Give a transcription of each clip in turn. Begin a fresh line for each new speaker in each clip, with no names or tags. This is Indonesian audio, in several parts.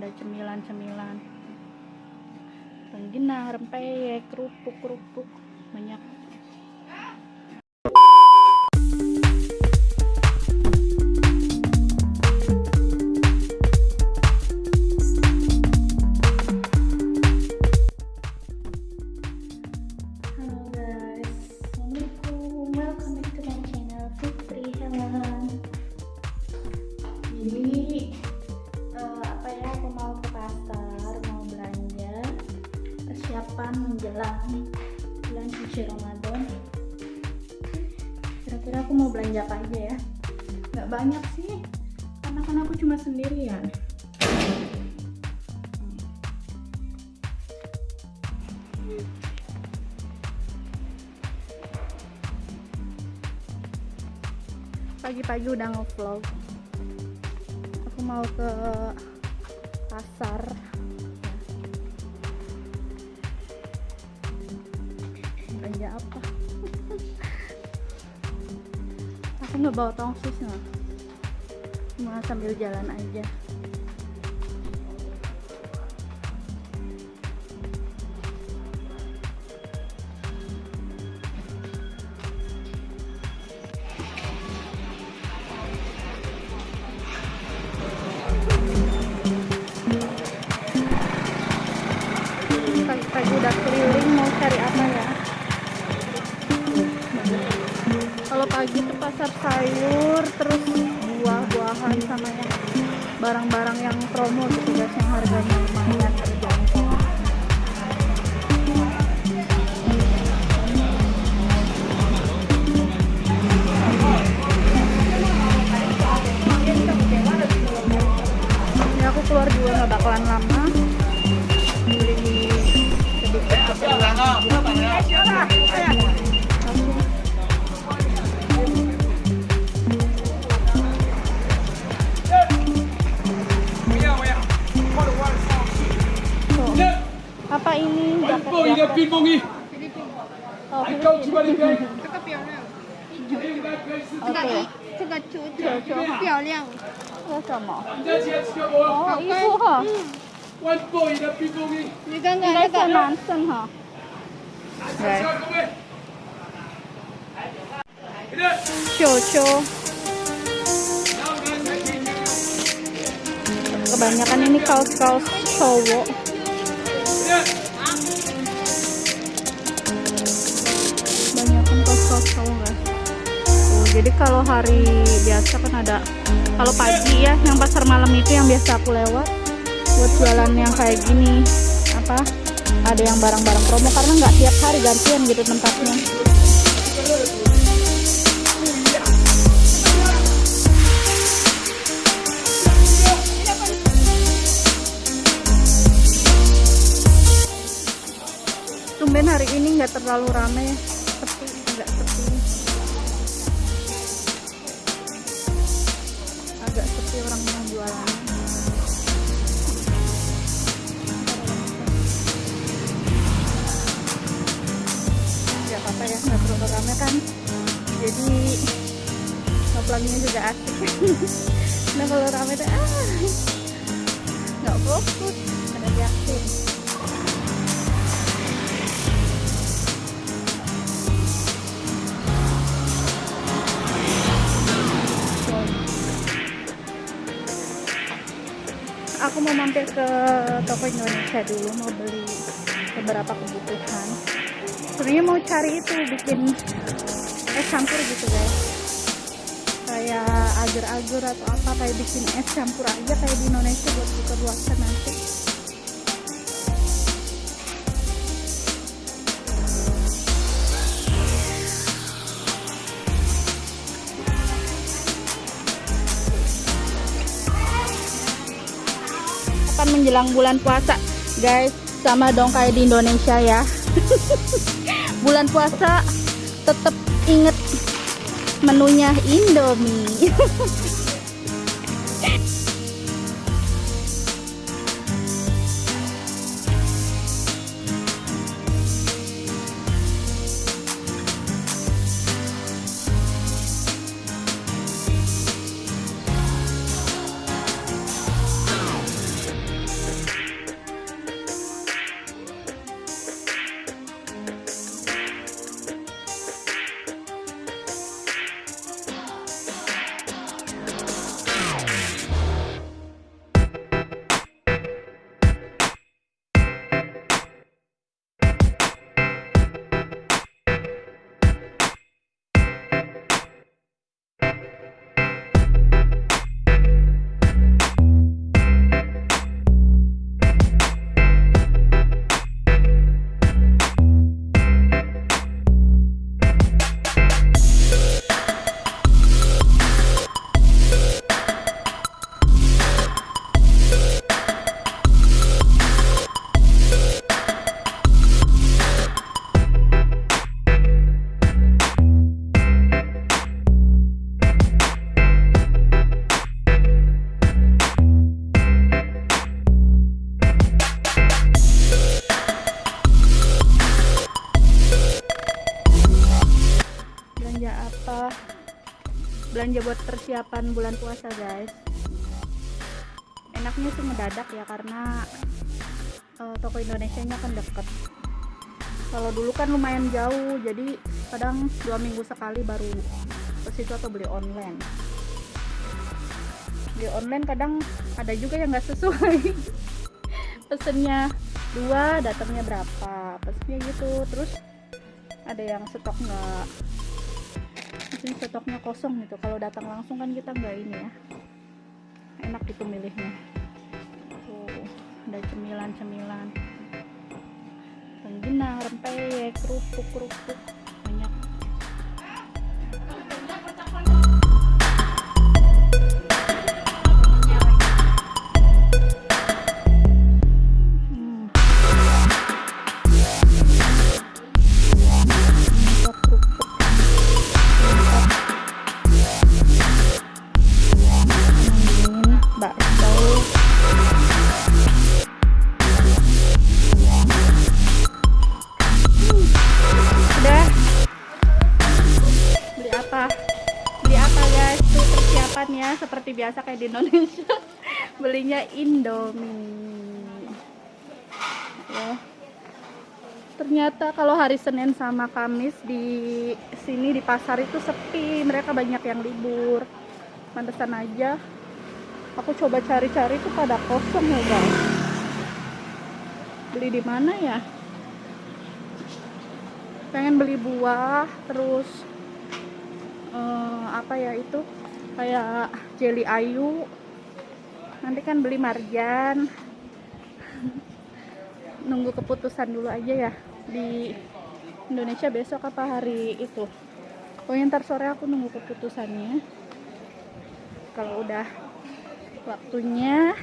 ada cemilan-cemilan. Rengginang rempeyek kerupuk kerupuk banyak Kira-kira aku mau belanja apa aja ya? Gak banyak sih, karena kan aku cuma sendirian. Pagi-pagi udah ngevlog. Aku mau ke pasar aku nggak bawa tongsis nah cuma sambil jalan aja barang-barang yang promo gitu guys 么
你再切切我，
oh 衣服哈
万 boy 的冰风衣，
你看
应该是
看那个，
男生哈对
下各位。你的，
球球
然后刚才可以。
kebanyakan ini kaos-kaos cowok
你的，
kebanyakan kaos-kaos cowok guys oh, jadi kalau hari biasa kan ada kalau pagi ya yang pasar malam itu yang biasa aku lewat. Buat jualan yang kayak gini apa ada yang barang-barang promo karena nggak tiap hari gantian gitu tempatnya. Tumben hari ini nggak terlalu rame kan? Jadi ngevlognya juga asik nah kalau rame tuh ah nggak fokus ada yakin aku mau mampir ke toko Indonesia dulu mau beli beberapa kebutuhan sebenarnya mau cari itu bikin es campur gitu guys. Kayak agar-agar atau apa kayak bikin es campur aja kayak di Indonesia buat buka puasa nanti. Akan menjelang bulan puasa guys sama dong kayak di Indonesia ya bulan puasa tetap inget menunya Indomie persiapan bulan puasa guys. Enaknya sih mendadak ya karena eh, toko Indonesia nya kan deket. Kalau dulu kan lumayan jauh jadi kadang dua minggu sekali baru ke situ atau beli online. Beli online kadang ada juga yang nggak sesuai. Pesennya dua datangnya berapa pesennya gitu. Terus ada yang stok nggak mungkin stoknya kosong gitu. Kalau datang langsung kan kita nggak ini ya. Enak gitu milihnya tuh ada cemilan-cemilan. Rengginang, rempeyek, kerupuk, persiapannya seperti biasa kayak di Indonesia. Belinya Indomie. Ya. Ternyata kalau hari Senin sama Kamis di sini di pasar itu sepi. Mereka banyak yang libur. Pantesan aja aku coba cari-cari tuh pada kosong ya guys beli di mana ya? Pengen beli buah terus eh, apa ya itu kayak jelly ayu. Nanti kan beli marjan. Nunggu keputusan dulu aja ya. Di Indonesia besok apa hari itu. Pokoknya ntar sore aku nunggu keputusannya. Kalau udah waktunya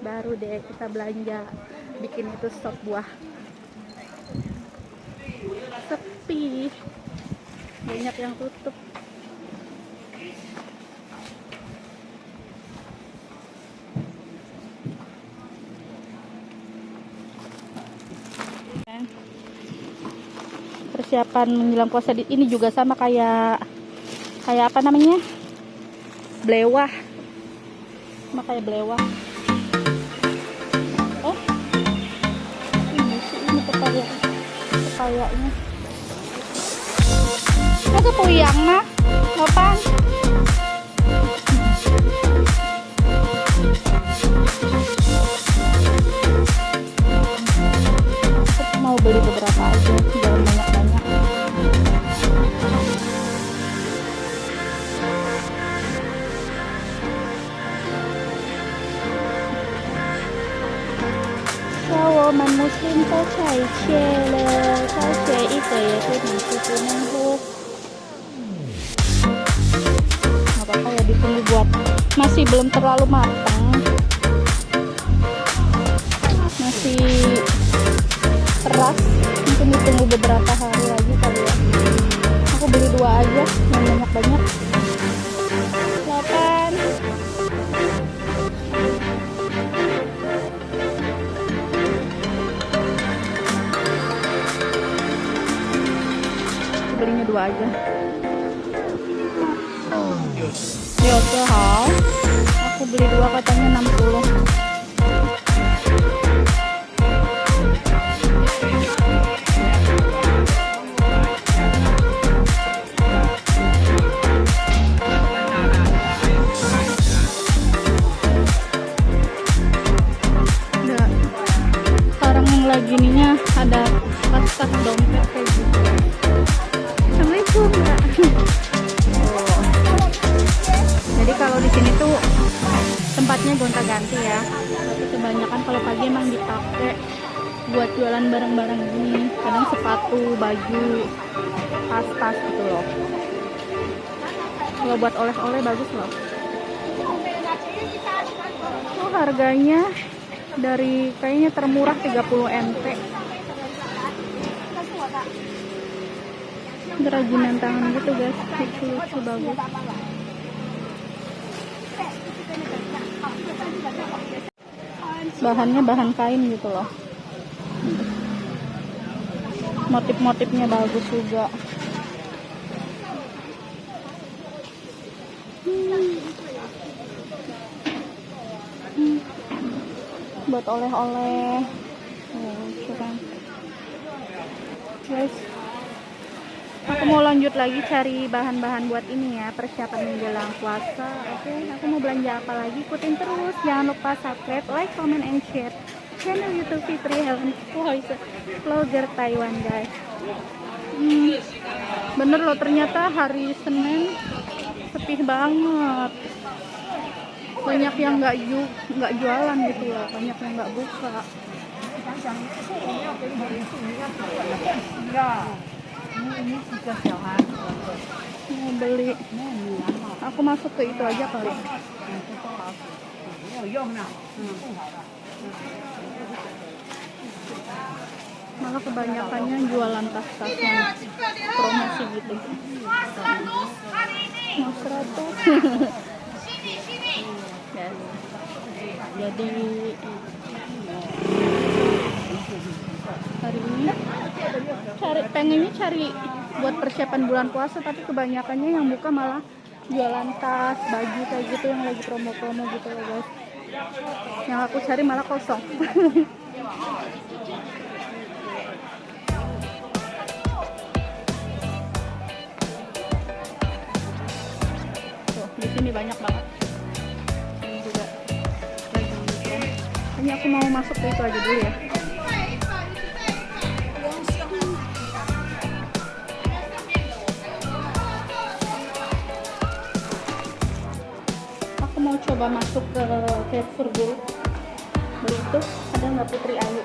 baru deh kita belanja bikin itu stok buah. Sepi. Banyak yang tutup persiapan menjelang puasa di ini juga sama kayak kayak apa namanya? Blewah. Sama kayak blewah. Oh ini sih ini pepaya pepayanya Masa puyang mah? Aku Woman Muslim 都才切了，才切一个也是你是不能喝。nggak apa-apa ya ditunggu buat masih belum terlalu matang masih keras mungkin ditunggu beberapa hari lagi kali ya aku beli dua aja yang banyak-banyak Dua aja Yo, hao. Aku beli dua katanya 60. Pagi emang dipakai buat jualan barang-barang gini. Kadang sepatu, baju, tas-tas gitu loh. Kalau buat oleh-oleh bagus loh. Oh, harganya dari kayaknya termurah 30 NT. Kerajinan tangan gitu guys, lucu-lucu bagus. bahannya bahan kain gitu loh motif-motifnya bagus juga hmm. Hmm. buat oleh-oleh mau lanjut lagi cari bahan-bahan buat ini ya persiapan menjelang puasa. Oke aku mau belanja apa lagi? Ikutin terus. Jangan lupa subscribe like comment and share channel youtube Fitri Helen Voice vlogger Taiwan guys. Hmm, bener loh ternyata hari Senin sepi banget. Banyak yang nggak ju nggak jualan gitu loh banyak yang nggak buka mau beli. Aku masuk ke itu aja kali. Malah kebanyakannya jualan tas-tas yang promosi gitu. Mas seratus? Ya. jadi hari ini cari pengennya cari buat persiapan bulan puasa tapi kebanyakannya yang buka malah jualan tas baju kayak gitu yang lagi promo-promo gitu loh guys. Yang aku cari malah kosong. Tuh di sini banyak banget. Ini juga ini aku mau masuk ke itu aja dulu ya coba masuk ke Carrefour dulu. Beli itu ada nggak Putri Ayu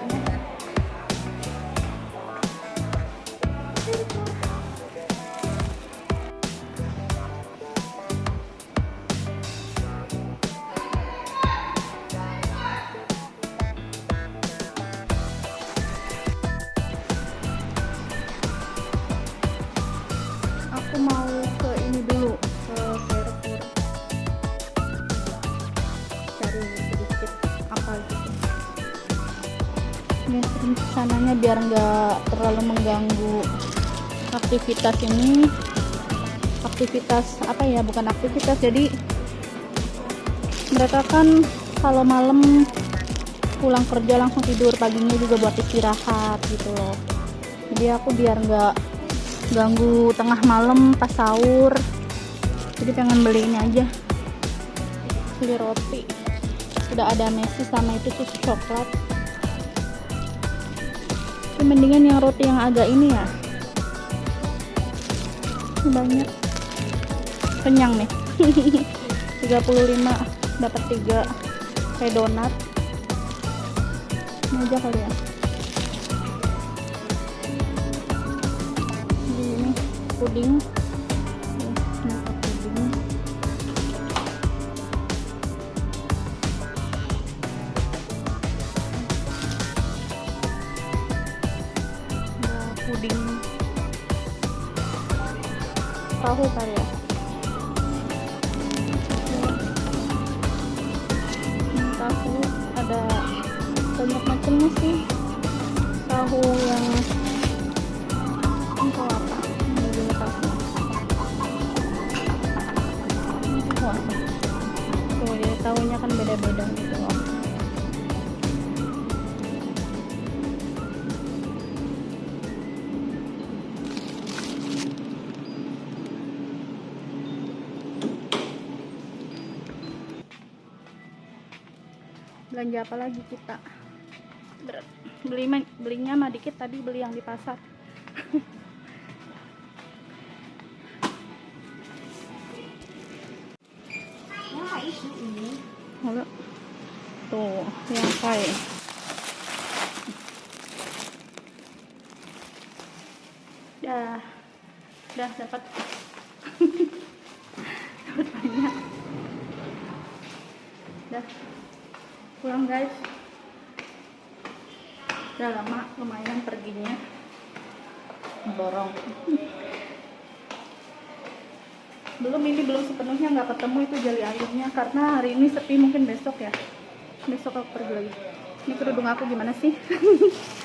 biar nggak terlalu mengganggu aktivitas ini. Aktivitas apa ya? Bukan aktivitas. Jadi mereka kan kalau malam pulang kerja langsung tidur paginya juga buat istirahat gitu loh. Jadi aku biar nggak ganggu tengah malam pas sahur. Jadi pengen beli ini aja. Beli roti. Udah ada Messi sama itu susu coklat tapi mendingan yang roti yang agak ini ya. Banyak. Kenyang nih. 35 dapat 3 kayak donat. Ini aja kali ya. Ini puding belanja apa lagi kita Ber- beli belinya mah dikit tadi beli yang di pasar Halo. Tuh, yang kayak Dah. Dah dapat banyak. Dah. Pulang guys. Udah lama lumayan perginya. Borong. belum ini sepenuhnya nggak ketemu itu jali ayamnya karena hari ini sepi mungkin besok ya. Besok aku pergi lagi. Ini kerudung aku gimana sih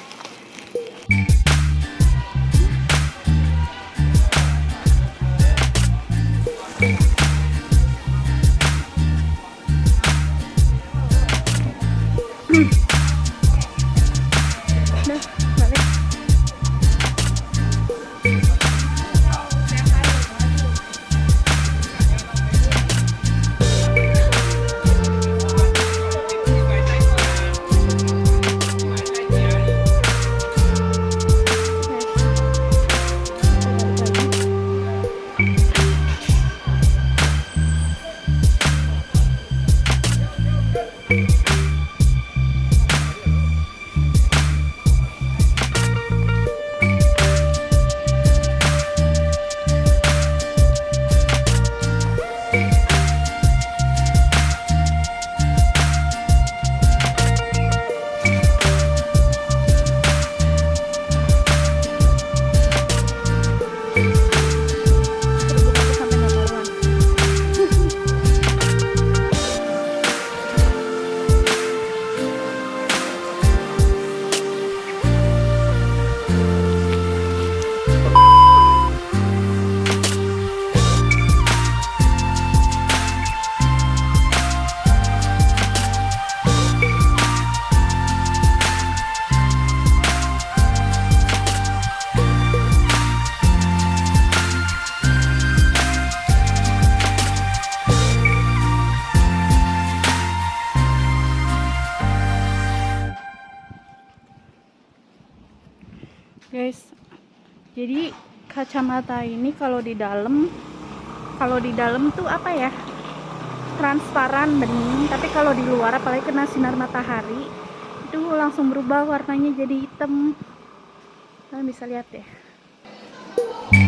kacamata ini kalau di dalam kalau di dalam tuh apa ya? Transparan bening. Tapi kalau di luar apalagi kena sinar matahari itu langsung berubah warnanya jadi hitam. Kalian bisa lihat ya